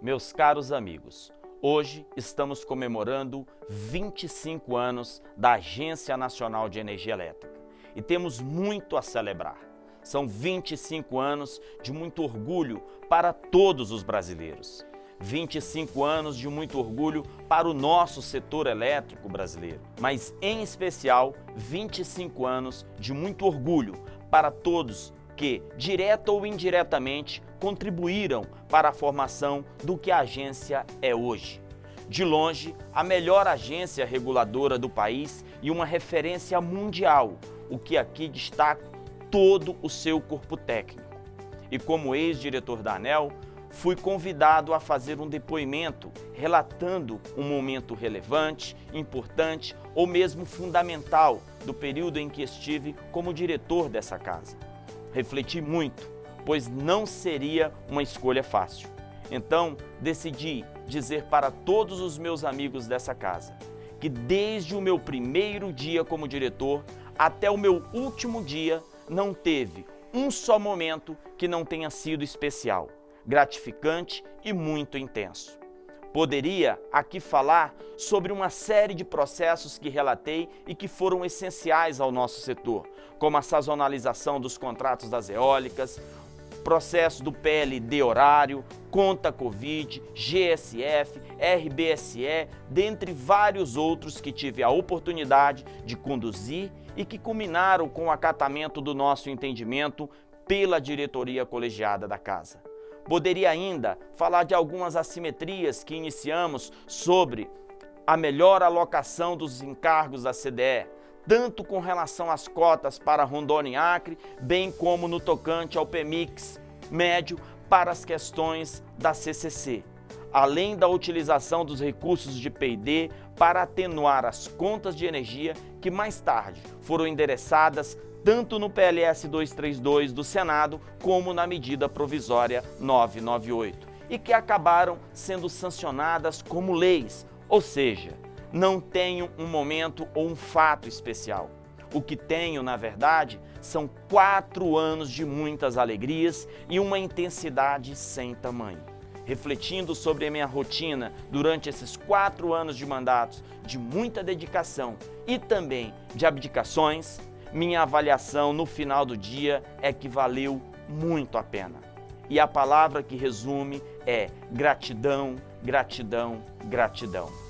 Meus caros amigos, hoje estamos comemorando 25 anos da Agência Nacional de Energia Elétrica e temos muito a celebrar. São 25 anos de muito orgulho para todos os brasileiros. 25 anos de muito orgulho para o nosso setor elétrico brasileiro, mas em especial 25 anos de muito orgulho para todos que, direta ou indiretamente, contribuíram para a formação do que a agência é hoje. De longe, a melhor agência reguladora do país e uma referência mundial, o que aqui destaco todo o seu corpo técnico. E como ex-diretor da ANEL, fui convidado a fazer um depoimento relatando um momento relevante, importante ou mesmo fundamental do período em que estive como diretor dessa casa. Refleti muito, pois não seria uma escolha fácil. Então, decidi dizer para todos os meus amigos dessa casa que desde o meu primeiro dia como diretor até o meu último dia não teve um só momento que não tenha sido especial, gratificante e muito intenso. Poderia aqui falar sobre uma série de processos que relatei e que foram essenciais ao nosso setor, como a sazonalização dos contratos das eólicas, processo do PLD horário, conta Covid, GSF, RBSE, dentre vários outros que tive a oportunidade de conduzir e que culminaram com o acatamento do nosso entendimento pela diretoria colegiada da Casa. Poderia ainda falar de algumas assimetrias que iniciamos sobre a melhor alocação dos encargos da CDE, tanto com relação às cotas para Rondônia e Acre, bem como no tocante ao PMIX médio para as questões da CCC, além da utilização dos recursos de P&D para atenuar as contas de energia que mais tarde foram endereçadas tanto no PLS 232 do Senado como na medida provisória 998 e que acabaram sendo sancionadas como leis, ou seja, não tenho um momento ou um fato especial. O que tenho, na verdade, são quatro anos de muitas alegrias e uma intensidade sem tamanho. Refletindo sobre a minha rotina durante esses quatro anos de mandatos de muita dedicação e também de abdicações, minha avaliação no final do dia é que valeu muito a pena. E a palavra que resume é gratidão, gratidão, gratidão.